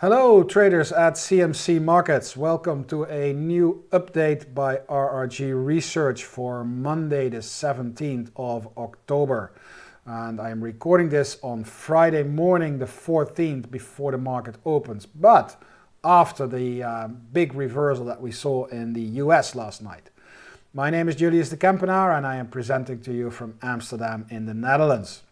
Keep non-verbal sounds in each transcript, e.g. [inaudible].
Hello traders at CMC Markets. Welcome to a new update by RRG Research for Monday the 17th of October. And I am recording this on Friday morning the 14th before the market opens, but after the uh, big reversal that we saw in the US last night. My name is Julius de Kempenaar and I am presenting to you from Amsterdam in the Netherlands.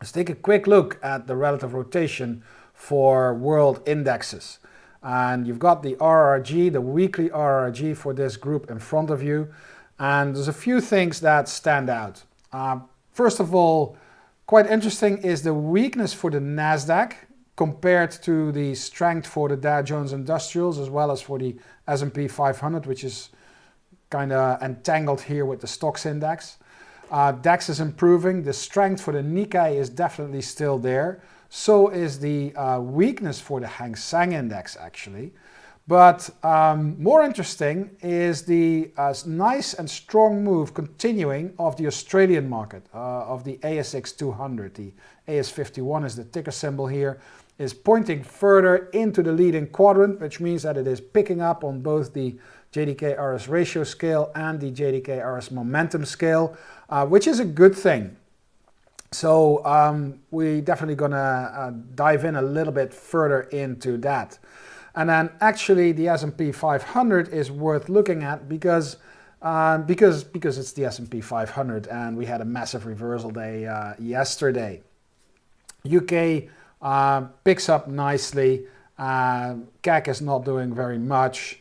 Let's take a quick look at the relative rotation for world indexes. And you've got the RRG, the weekly RRG for this group in front of you. And there's a few things that stand out. Uh, first of all, quite interesting is the weakness for the NASDAQ compared to the strength for the Dow Jones Industrials as well as for the S&P 500, which is kind of entangled here with the STOXX index. Uh, DAX is improving. The strength for the Nikkei is definitely still there. So is the uh, weakness for the Hang Seng index actually. But um, more interesting is the uh, nice and strong move continuing of the Australian market, uh, of the ASX 200. The AS51 is the ticker symbol here, is pointing further into the leading quadrant, which means that it is picking up on both the JDK RS ratio scale and the JDK RS momentum scale, uh, which is a good thing. So um, we're definitely going to uh, dive in a little bit further into that. And then actually the S&P 500 is worth looking at because uh, because because it's the S&P 500 and we had a massive reversal day uh, yesterday. UK uh, picks up nicely. Uh, CAC is not doing very much.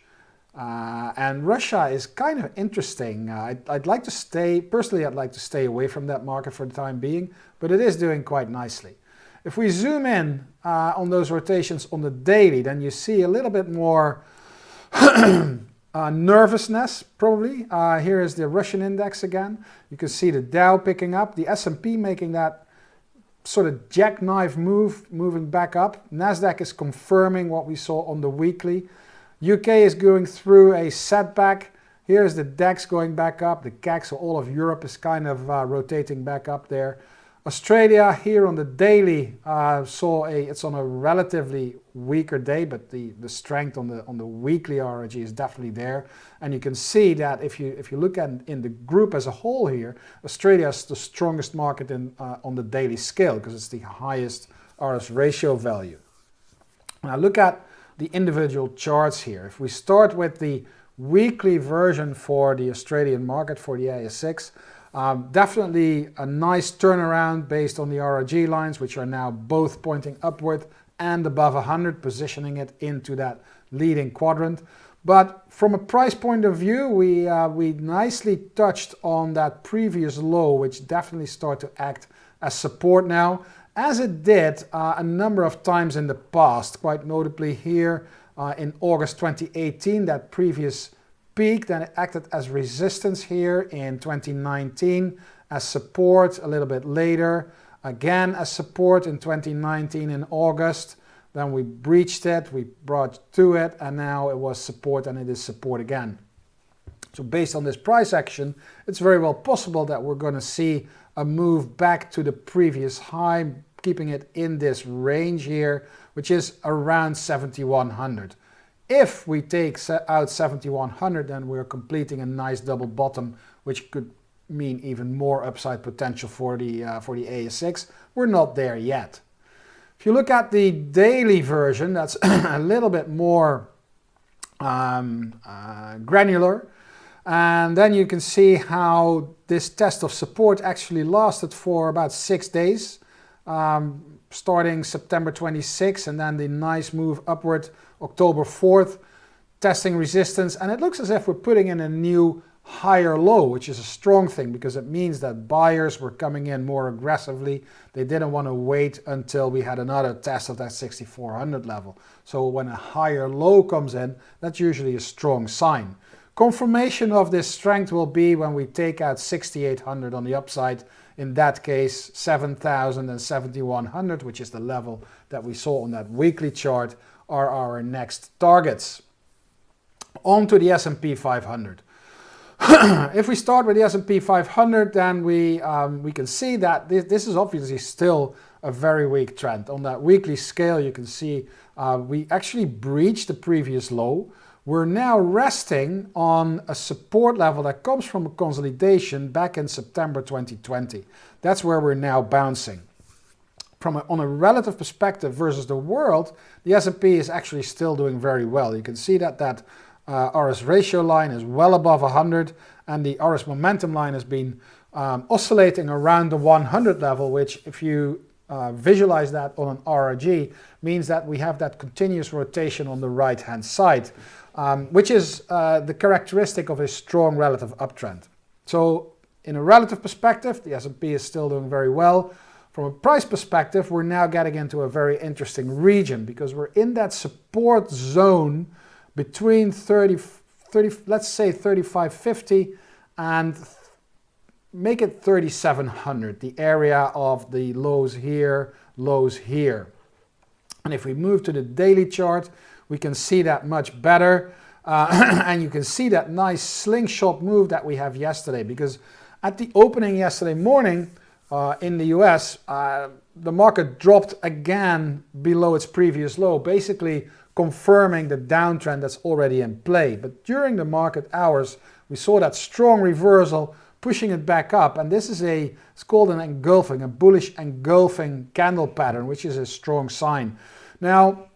Uh, and Russia is kind of interesting. Uh, I'd, I'd, like to stay, personally I'd like to stay away from that market for the time being, but it is doing quite nicely. If we zoom in uh, on those rotations on the daily, then you see a little bit more [clears throat] uh, nervousness, probably. Uh, here is the Russian index again. You can see the Dow picking up, the S&P making that sort of jackknife move, moving back up. NASDAQ is confirming what we saw on the weekly. UK is going through a setback. Here's the DAX going back up. The CAC, so all of Europe is kind of uh, rotating back up there. Australia here on the daily uh, saw a, it's on a relatively weaker day, but the, the strength on the on the weekly RRG is definitely there. And you can see that if you if you look at in the group as a whole here, Australia is the strongest market in, uh, on the daily scale because it's the highest RS ratio value. Now look at the individual charts here. If we start with the weekly version for the Australian market for the ASX, um, definitely a nice turnaround based on the RRG lines, which are now both pointing upward and above 100, positioning it into that leading quadrant. But from a price point of view, we, uh, we nicely touched on that previous low, which definitely start to act as support now as it did uh, a number of times in the past, quite notably here uh, in August 2018, that previous peak, then it acted as resistance here in 2019, as support a little bit later, again as support in 2019 in August, then we breached it, we brought to it, and now it was support and it is support again. So based on this price action, it's very well possible that we're going to see a move back to the previous high keeping it in this range here, which is around 7100. If we take out 7100, then we're completing a nice double bottom, which could mean even more upside potential for the, uh, for the ASX. We're not there yet. If you look at the daily version, that's [clears throat] a little bit more um, uh, granular. And then you can see how this test of support actually lasted for about six days um, starting September 26 and then the nice move upward October 4th, testing resistance. And it looks as if we're putting in a new higher low, which is a strong thing because it means that buyers were coming in more aggressively. They didn't want to wait until we had another test of that 6400 level. So when a higher low comes in, that's usually a strong sign. Confirmation of this strength will be when we take out 6800 on the upside in that case 7000 and 7100 which is the level that we saw on that weekly chart are our next targets. On to the S&P 500. [clears throat] if we start with the S&P 500 then we, um, we can see that this, this is obviously still a very weak trend. On that weekly scale, you can see uh, we actually breached the previous low. We're now resting on a support level that comes from a consolidation back in September 2020. That's where we're now bouncing. From a, on a relative perspective versus the world, the S&P is actually still doing very well. You can see that that uh, RS ratio line is well above 100 and the RS momentum line has been um, oscillating around the 100 level, which if you uh, visualize that on an RRG means that we have that continuous rotation on the right hand side, um, which is uh, the characteristic of a strong relative uptrend. So in a relative perspective, the S&P is still doing very well. From a price perspective, we're now getting into a very interesting region because we're in that support zone between 30, 30 let's say 3550 and make it 3700, the area of the lows here, lows here. And if we move to the daily chart, we can see that much better. Uh, [clears throat] and you can see that nice slingshot move that we have yesterday because at the opening yesterday morning uh, in the US, uh, the market dropped again below its previous low, basically confirming the downtrend that's already in play. But during the market hours, we saw that strong reversal pushing it back up and this is a it's called an engulfing a bullish engulfing candle pattern which is a strong sign now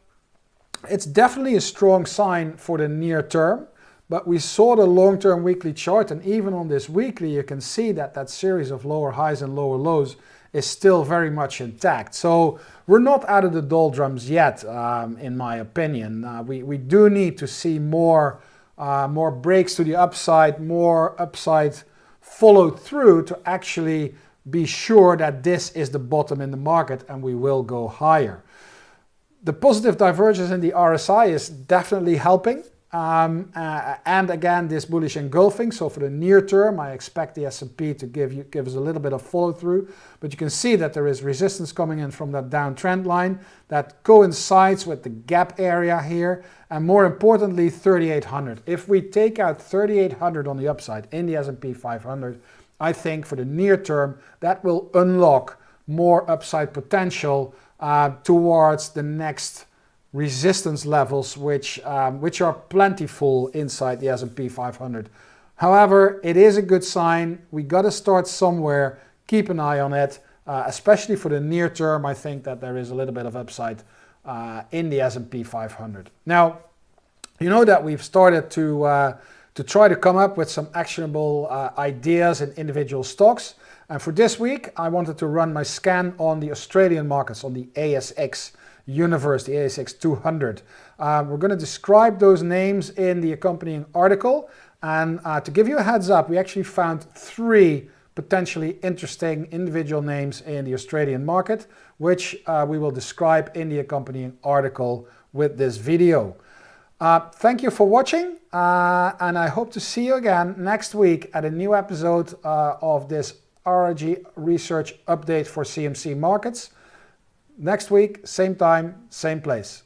it's definitely a strong sign for the near term but we saw the long-term weekly chart and even on this weekly you can see that that series of lower highs and lower lows is still very much intact. So we're not out of the doldrums yet, um, in my opinion. Uh, we, we do need to see more, uh, more breaks to the upside, more upside followed through to actually be sure that this is the bottom in the market and we will go higher. The positive divergence in the RSI is definitely helping. Um, uh, and again, this bullish engulfing. So for the near term, I expect the S&P to give you give us a little bit of follow through. But you can see that there is resistance coming in from that downtrend line that coincides with the gap area here. And more importantly, 3800. If we take out 3800 on the upside in the S&P 500, I think for the near term, that will unlock more upside potential uh, towards the next resistance levels which, um, which are plentiful inside the S&P 500. However, it is a good sign. We got to start somewhere. Keep an eye on it, uh, especially for the near term. I think that there is a little bit of upside uh, in the S&P 500. Now, you know that we've started to, uh, to try to come up with some actionable uh, ideas in individual stocks. And for this week, I wanted to run my scan on the Australian markets, on the ASX universe, the ASX 200. Uh, we're going to describe those names in the accompanying article. And uh, to give you a heads up, we actually found three potentially interesting individual names in the Australian market, which uh, we will describe in the accompanying article with this video. Uh, thank you for watching, uh, and I hope to see you again next week at a new episode uh, of this RRG research update for CMC markets. Next week, same time, same place.